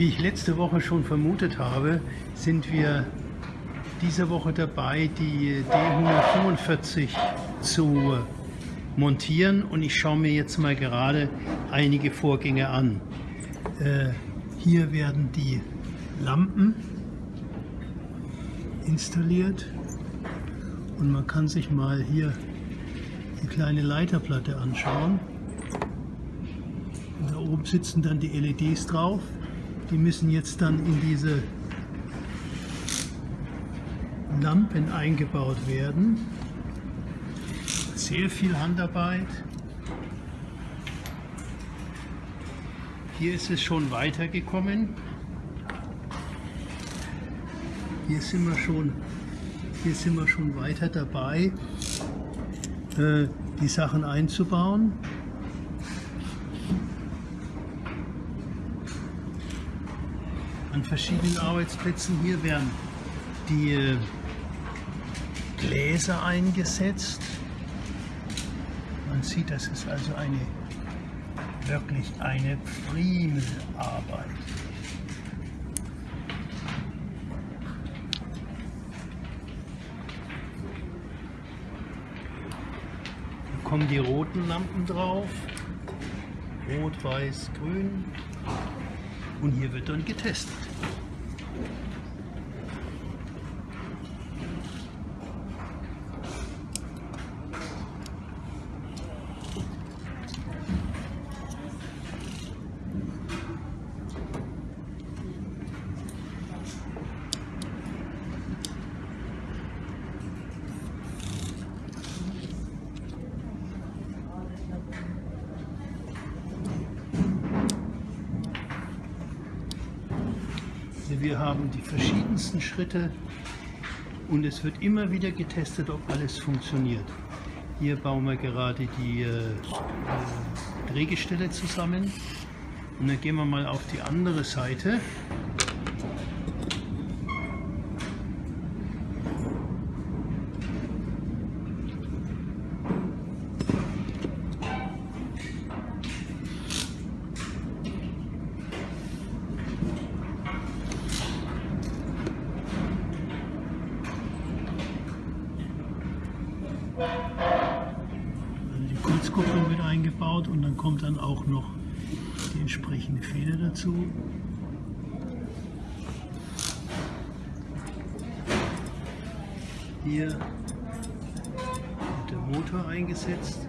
Wie ich letzte Woche schon vermutet habe, sind wir diese Woche dabei, die D145 zu montieren und ich schaue mir jetzt mal gerade einige Vorgänge an. Äh, hier werden die Lampen installiert und man kann sich mal hier die kleine Leiterplatte anschauen. Und da oben sitzen dann die LEDs drauf. Die müssen jetzt dann in diese Lampen eingebaut werden. Sehr viel Handarbeit. Hier ist es schon weitergekommen. Hier sind wir schon, hier sind wir schon weiter dabei, äh, die Sachen einzubauen. An verschiedenen Arbeitsplätzen hier werden die äh, Gläser eingesetzt. Man sieht, das ist also eine wirklich eine Friemelarbeit. Da kommen die roten Lampen drauf. Rot, Weiß, Grün. Und hier wird dann getestet. Wir haben die verschiedensten Schritte und es wird immer wieder getestet, ob alles funktioniert. Hier bauen wir gerade die äh, Drehgestelle zusammen und dann gehen wir mal auf die andere Seite. Die Kurzkupplung wird eingebaut und dann kommt dann auch noch die entsprechende Feder dazu. Hier wird der Motor eingesetzt.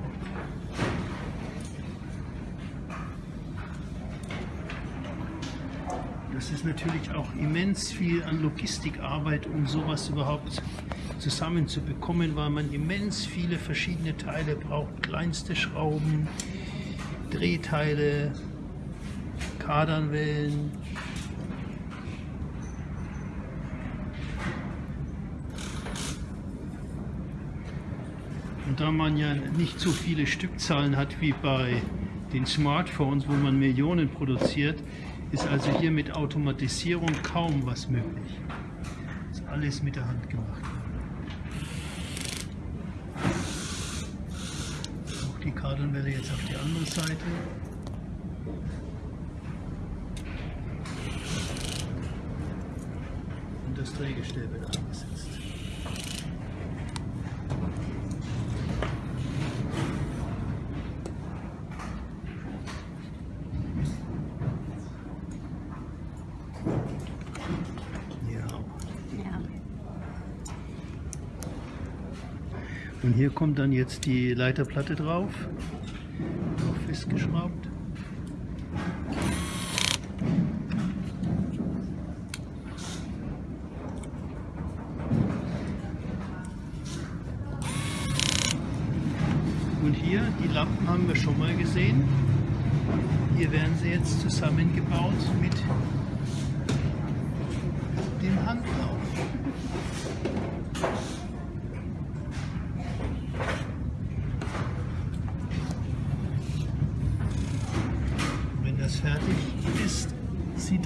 Das ist natürlich auch immens viel an Logistikarbeit, um sowas überhaupt zusammenzubekommen, weil man immens viele verschiedene Teile braucht. Kleinste Schrauben, Drehteile, Kardanwellen. Und da man ja nicht so viele Stückzahlen hat wie bei den Smartphones, wo man Millionen produziert, ist also hier mit Automatisierung kaum was möglich. Das ist alles mit der Hand gemacht. Die Kardanwelle jetzt auf die andere Seite. Und das Drehgestell wird eingesetzt. Und hier kommt dann jetzt die Leiterplatte drauf, auch festgeschraubt. Und hier, die Lampen haben wir schon mal gesehen. Hier werden sie jetzt zusammengebaut mit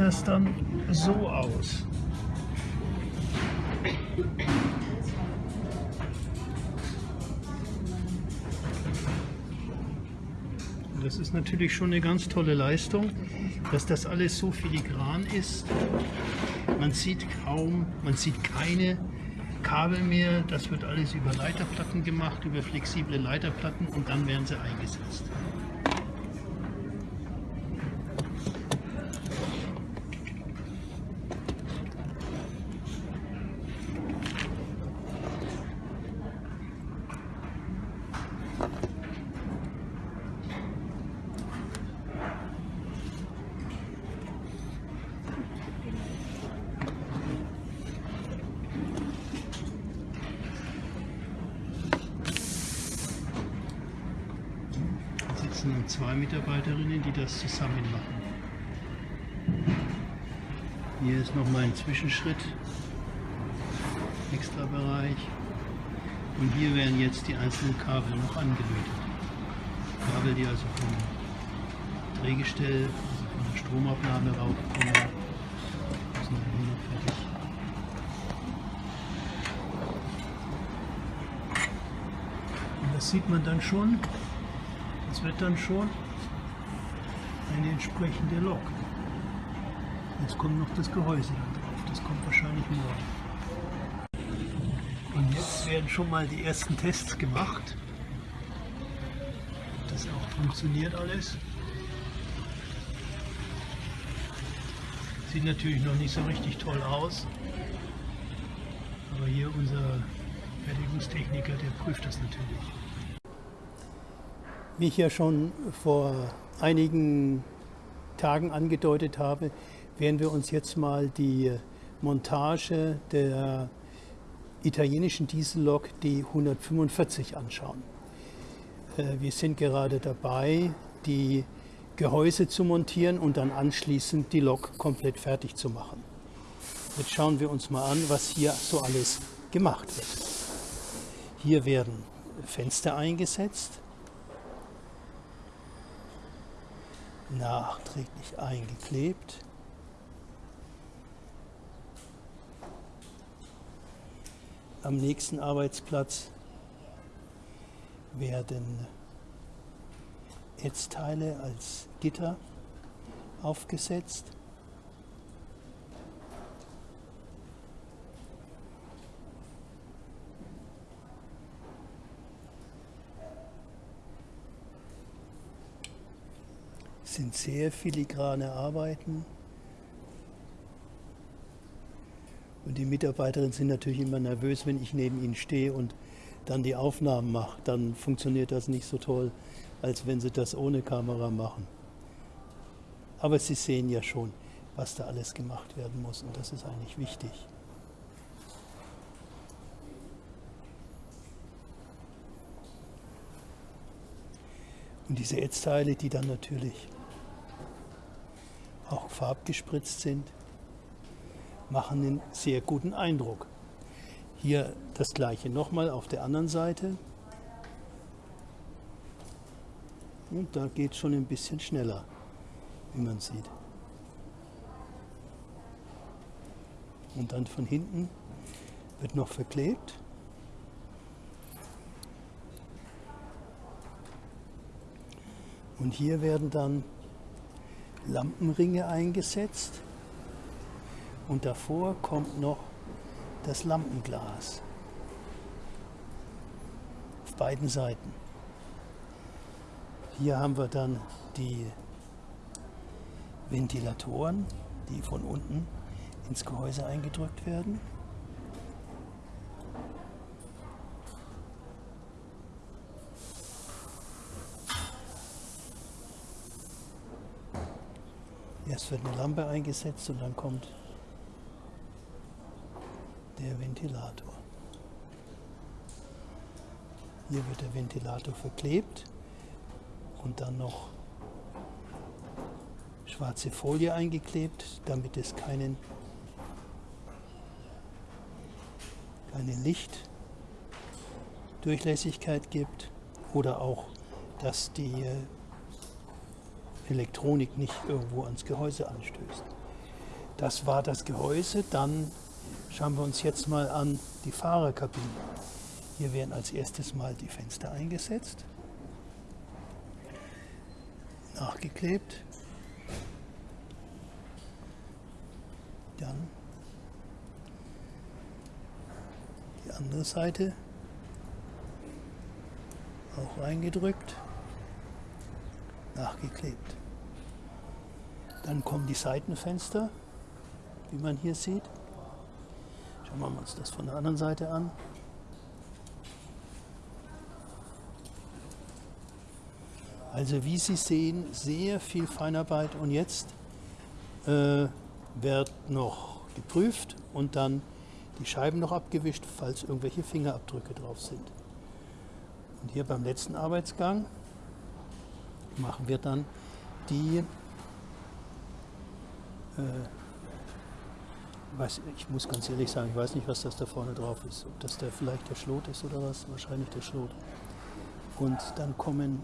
das dann so aus. das ist natürlich schon eine ganz tolle Leistung, dass das alles so filigran ist. Man sieht kaum, man sieht keine Kabel mehr. Das wird alles über Leiterplatten gemacht, über flexible Leiterplatten und dann werden sie eingesetzt. Zwei Mitarbeiterinnen, die das zusammen machen. Hier ist noch mal ein Zwischenschritt, extra Bereich. Und hier werden jetzt die einzelnen Kabel noch angelötet. Kabel, die also vom Drehgestell, also von der Stromabnahme raufkommen, sind hier noch fertig. Und das sieht man dann schon, das wird dann schon eine entsprechende Lok. Jetzt kommt noch das Gehäuse da drauf. Das kommt wahrscheinlich morgen. Und jetzt werden schon mal die ersten Tests gemacht. Das auch funktioniert alles. Sieht natürlich noch nicht so richtig toll aus. Aber hier unser Fertigungstechniker, der prüft das natürlich. Wie ich ja schon vor einigen Tagen angedeutet habe, werden wir uns jetzt mal die Montage der italienischen Diesellok D145 anschauen. Äh, wir sind gerade dabei, die Gehäuse zu montieren und dann anschließend die Lok komplett fertig zu machen. Jetzt schauen wir uns mal an, was hier so alles gemacht wird. Hier werden Fenster eingesetzt, nachträglich eingeklebt. Am nächsten Arbeitsplatz werden Ätzteile als Gitter aufgesetzt. Sind sehr filigrane Arbeiten. Und die Mitarbeiterinnen sind natürlich immer nervös, wenn ich neben ihnen stehe und dann die Aufnahmen mache. Dann funktioniert das nicht so toll, als wenn sie das ohne Kamera machen. Aber sie sehen ja schon, was da alles gemacht werden muss und das ist eigentlich wichtig. Und diese Ätzteile, die dann natürlich farbgespritzt sind, machen einen sehr guten Eindruck. Hier das gleiche nochmal auf der anderen Seite. Und da geht es schon ein bisschen schneller, wie man sieht. Und dann von hinten wird noch verklebt. Und hier werden dann Lampenringe eingesetzt und davor kommt noch das Lampenglas auf beiden Seiten. Hier haben wir dann die Ventilatoren, die von unten ins Gehäuse eingedrückt werden. Erst wird eine Lampe eingesetzt und dann kommt der Ventilator. Hier wird der Ventilator verklebt und dann noch schwarze Folie eingeklebt, damit es keinen, keine Lichtdurchlässigkeit gibt oder auch, dass die Elektronik nicht irgendwo ans Gehäuse anstößt. Das war das Gehäuse. Dann schauen wir uns jetzt mal an die Fahrerkabine. Hier werden als erstes mal die Fenster eingesetzt. nachgeklebt. Dann die andere Seite auch reingedrückt, nachgeklebt. Dann kommen die Seitenfenster, wie man hier sieht. Schauen wir uns das von der anderen Seite an. Also wie Sie sehen, sehr viel Feinarbeit und jetzt äh, wird noch geprüft und dann die Scheiben noch abgewischt, falls irgendwelche Fingerabdrücke drauf sind. Und hier beim letzten Arbeitsgang machen wir dann die, äh, weiß, ich muss ganz ehrlich sagen, ich weiß nicht, was das da vorne drauf ist. Ob das da vielleicht der Schlot ist oder was, wahrscheinlich der Schlot. Und dann kommen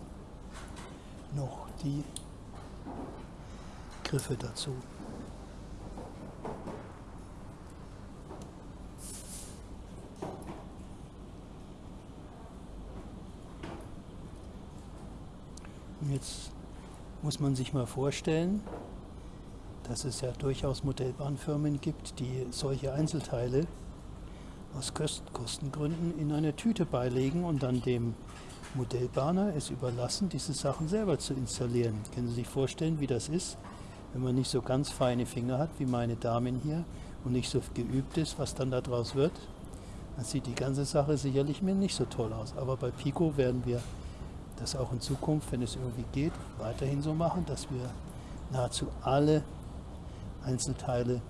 noch die Griffe dazu. Jetzt muss man sich mal vorstellen, dass es ja durchaus Modellbahnfirmen gibt, die solche Einzelteile aus Kostengründen in eine Tüte beilegen und dann dem Modellbahner es überlassen, diese Sachen selber zu installieren. Können Sie sich vorstellen, wie das ist, wenn man nicht so ganz feine Finger hat, wie meine Damen hier, und nicht so geübt ist, was dann daraus wird? Dann sieht die ganze Sache sicherlich mir nicht so toll aus. Aber bei Pico werden wir das auch in Zukunft, wenn es irgendwie geht, weiterhin so machen, dass wir nahezu alle Einzelteile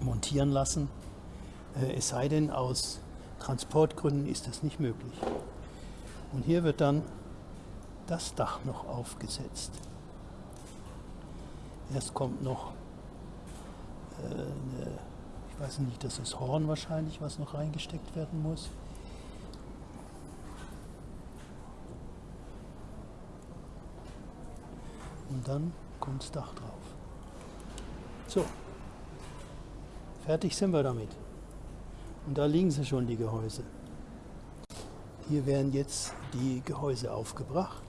montieren lassen. Äh, es sei denn, aus Transportgründen ist das nicht möglich. Und hier wird dann das Dach noch aufgesetzt. Erst kommt noch äh, eine, ich weiß nicht, das ist Horn wahrscheinlich, was noch reingesteckt werden muss. Und dann Dach drauf. So, fertig sind wir damit. Und da liegen sie schon, die Gehäuse. Hier werden jetzt die Gehäuse aufgebracht.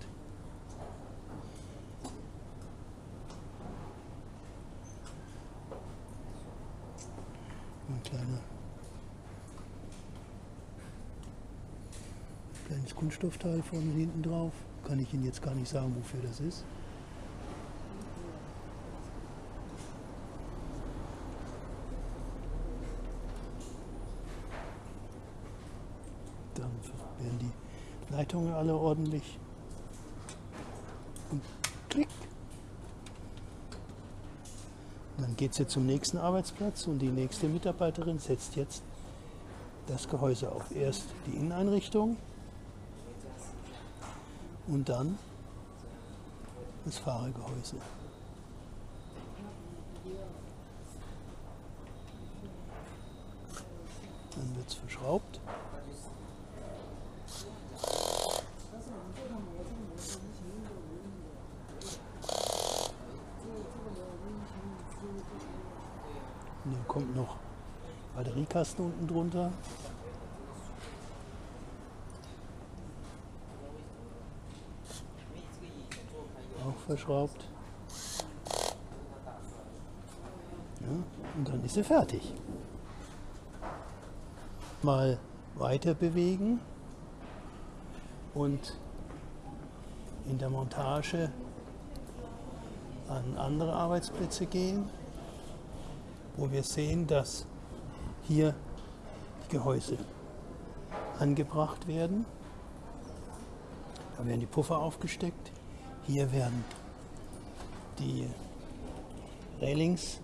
Ein kleiner, kleines Kunststoffteil vorne hinten drauf. Kann ich Ihnen jetzt gar nicht sagen, wofür das ist. Dann werden die Leitungen alle ordentlich und klick. Geht sie zum nächsten Arbeitsplatz und die nächste Mitarbeiterin setzt jetzt das Gehäuse auf. Erst die Inneneinrichtung und dann das Fahrergehäuse. Dann wird es verschraubt. Dann kommt noch Batteriekasten unten drunter. Auch verschraubt. Ja, und dann ist sie fertig. Mal weiter bewegen und in der Montage an andere Arbeitsplätze gehen wo wir sehen, dass hier die Gehäuse angebracht werden. Da werden die Puffer aufgesteckt. Hier werden die Railings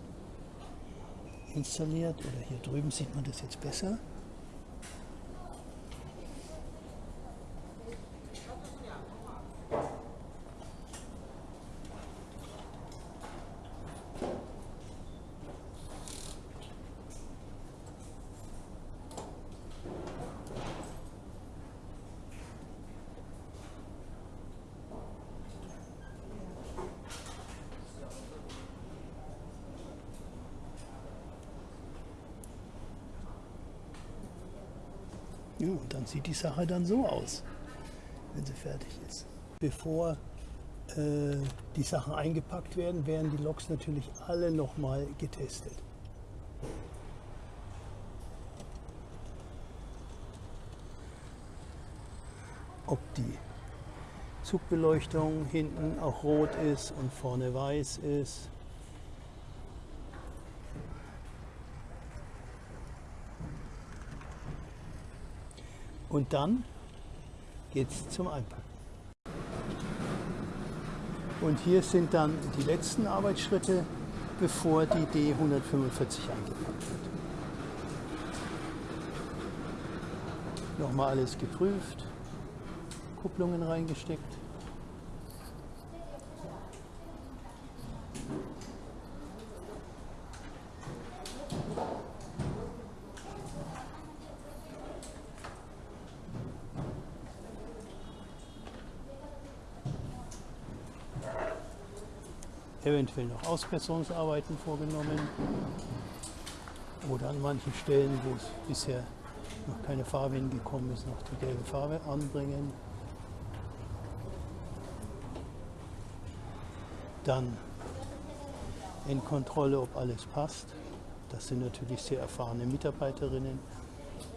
installiert oder hier drüben sieht man das jetzt besser. Ja, und dann sieht die Sache dann so aus, wenn sie fertig ist. Bevor äh, die Sachen eingepackt werden, werden die Loks natürlich alle nochmal getestet. Ob die Zugbeleuchtung hinten auch rot ist und vorne weiß ist. Und dann geht es zum Einpacken. Und hier sind dann die letzten Arbeitsschritte, bevor die D145 eingepackt wird. Nochmal alles geprüft, Kupplungen reingesteckt. Eventuell noch Ausbesserungsarbeiten vorgenommen oder an manchen Stellen, wo es bisher noch keine Farbe hingekommen ist, noch die gelbe Farbe anbringen. Dann in Kontrolle, ob alles passt. Das sind natürlich sehr erfahrene Mitarbeiterinnen,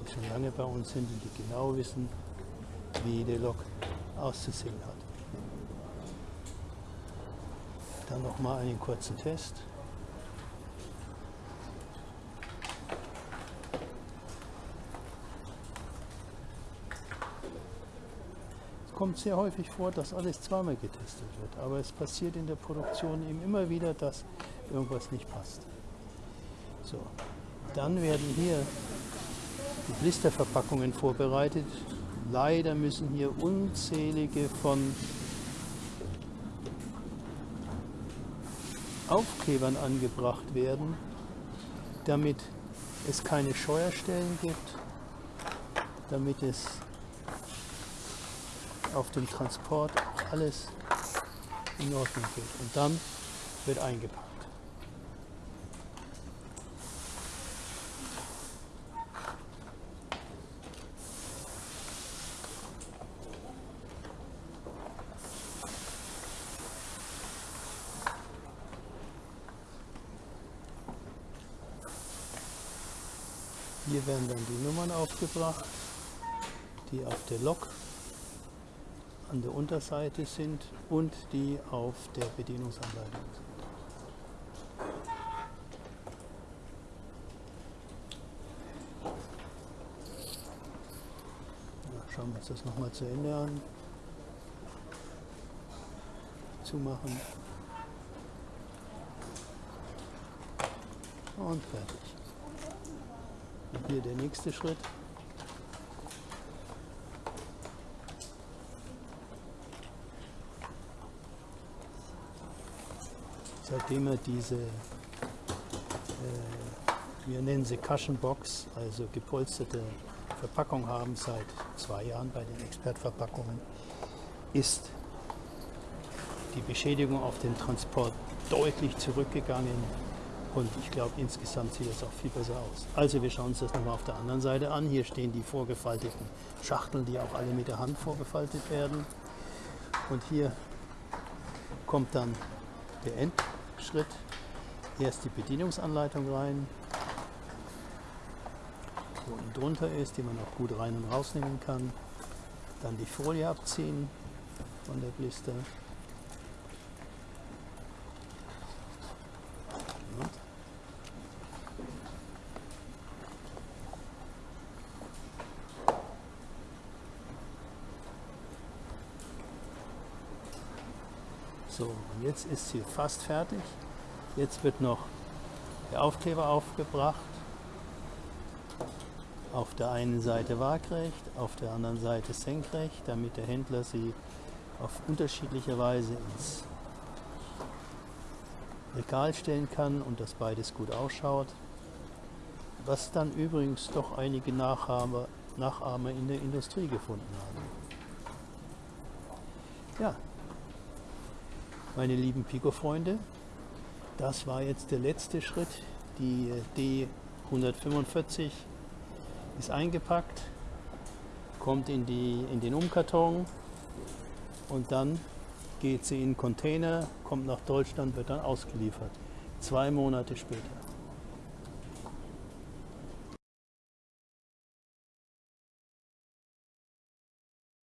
die schon lange bei uns sind und die genau wissen, wie der Lok auszusehen hat. Dann noch mal einen kurzen Test. Es kommt sehr häufig vor, dass alles zweimal getestet wird, aber es passiert in der Produktion eben immer wieder, dass irgendwas nicht passt. So, dann werden hier die Blisterverpackungen vorbereitet. Leider müssen hier unzählige von Aufklebern angebracht werden, damit es keine Scheuerstellen gibt, damit es auf dem Transport alles in Ordnung geht. Und dann wird eingepackt. Hier werden dann die Nummern aufgebracht, die auf der Lok an der Unterseite sind und die auf der Bedienungsanleitung sind. Schauen wir uns das nochmal zu Ende an. Zumachen. Und fertig. Und hier der nächste Schritt. Seitdem wir diese, äh, wir nennen sie Cushion-Box, also gepolsterte Verpackung haben, seit zwei Jahren bei den Expertverpackungen, ist die Beschädigung auf dem Transport deutlich zurückgegangen und ich glaube, insgesamt sieht es auch viel besser aus. Also wir schauen uns das nochmal auf der anderen Seite an. Hier stehen die vorgefalteten Schachteln, die auch alle mit der Hand vorgefaltet werden. Und hier kommt dann der Endschritt. Erst die Bedienungsanleitung rein, wo unten drunter ist, die man auch gut rein und rausnehmen kann. Dann die Folie abziehen von der Blister. So, und jetzt ist sie fast fertig. Jetzt wird noch der Aufkleber aufgebracht. Auf der einen Seite waagrecht, auf der anderen Seite senkrecht, damit der Händler sie auf unterschiedliche Weise ins Regal stellen kann und dass beides gut ausschaut. Was dann übrigens doch einige Nachahmer, Nachahmer in der Industrie gefunden haben. Ja, meine lieben Pico-Freunde, das war jetzt der letzte Schritt. Die D145 ist eingepackt, kommt in, die, in den Umkarton und dann geht sie in Container, kommt nach Deutschland, wird dann ausgeliefert. Zwei Monate später.